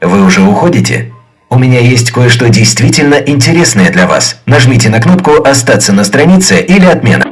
Вы уже уходите? У меня есть кое-что действительно интересное для вас. Нажмите на кнопку «Остаться на странице» или «Отмена».